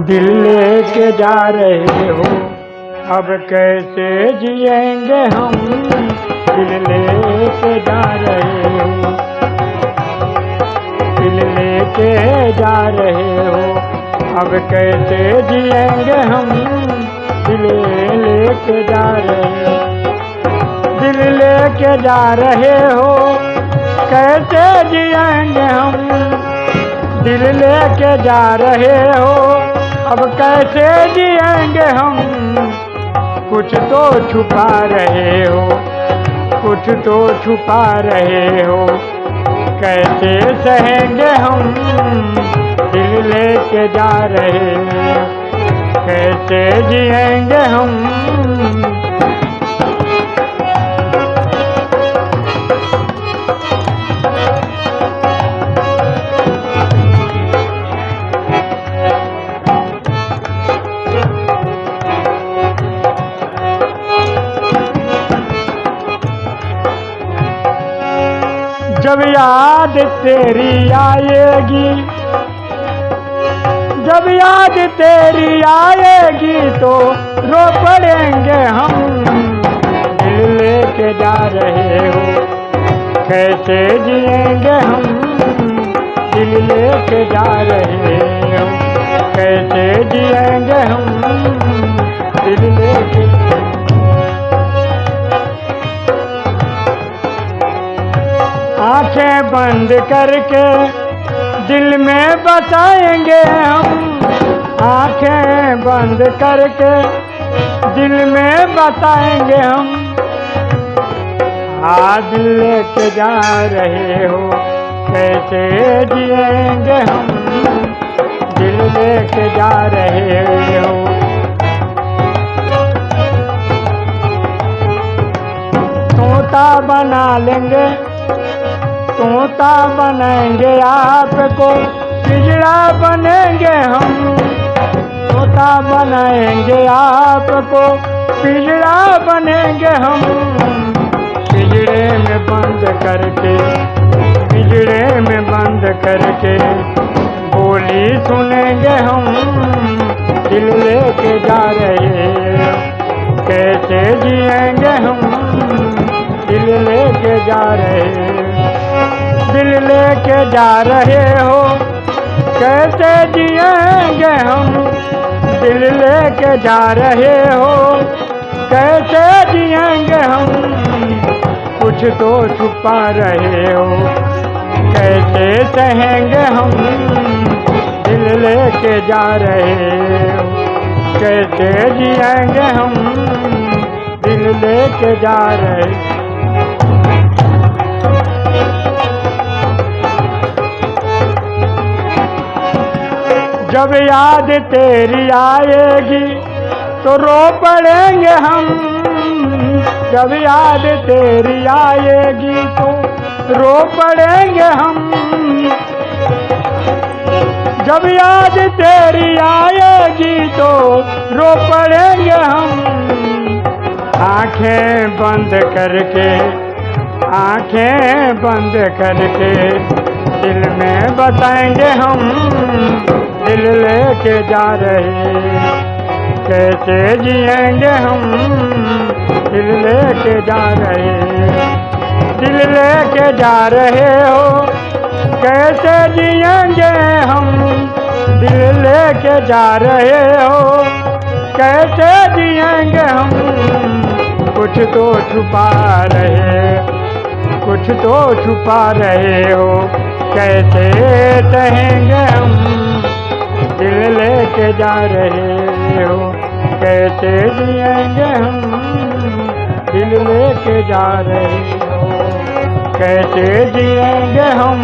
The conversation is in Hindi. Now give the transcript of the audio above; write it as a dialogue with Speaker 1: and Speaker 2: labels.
Speaker 1: दिल लेके जा रहे हो। अब कैसे जिएँगे हम दिल लेके जा रहे हो? दिल लेके जा रहे हो। अब कैसे जिएँगे हम दिल लेके जा रहे हो? दिल लेके जा रहे हो। कैसे जिएँगे हम दिल लेके जा रहे हो। अब कैसे जिएँगे हम? कुछ तो छुपा रहे हो। कुछ तो छुपा रहे हो। कैसे सहेंगे हम? दिल लेके जा रहे हो। कैसे जिएँगे हम? जब याद तेरी आएगी, जब याद तेरी आएगी तो रो पड़ेंगे हम, दिल लेके जा रहे हो, कैसे जिएँगे हम, दिल लेके जा रहे हो, कैसे जिएँगे हम। आँखें बंद करके दिल में बताएँगे हम। आँखें बंद करके दिल में बताएँगे हम। आज लेके जा रहे हो, कैसे जिएँगे हम? दिल लेके जा रहे हो। तोता बना लेंगे तोता बनेंगे आपको पिजड़ा बनेंगे हम। तोता बनाएँगे आपको पिजड़ा बनेंगे हम। पिजड़े में बंद करके पिजड़े में बंद करके बोली सुनेंगे हम। दिल लेके जा रहे कैसे जिएँगे हम? दिल लेके जा रहे लेके जा रहे हो, कैसे जिएँगे हम? दिल लेके जा रहे हो, कैसे जिएँगे हम? कुछ तो छुपा रहे हो, कैसे सहेंगे हम? दिल लेके जा रहे हो, कैसे जिएँगे हम? दिल लेके जा रहे जब याद तेरी आएगी तो रो पड़ेंगे हम। जब याद तेरी आएगी तो रो पड़ेंगे हम। जब याद तेरी आएगी तो रो पड़ेंगे हम। आँखें बंद करके, आँखें बंद करके दिल में बताएँगे हम। दिल लेके जा रहे। कैसे जिएँगे हम? दिल लेके जा रहे। दिल लेके जा रहे हो। कैसे जिएँगे हम? दिल लेके जा रहे हो। कैसे जिएँगे हम? कुछ तो छुपा रहे। कुछ तो छुपा रहे हो। कैसे सहेंगे हम? लेके जा रहे हो? कैसे जिएँगे हम दिल लेके जा रहे हो? कैसे जिएँगे हम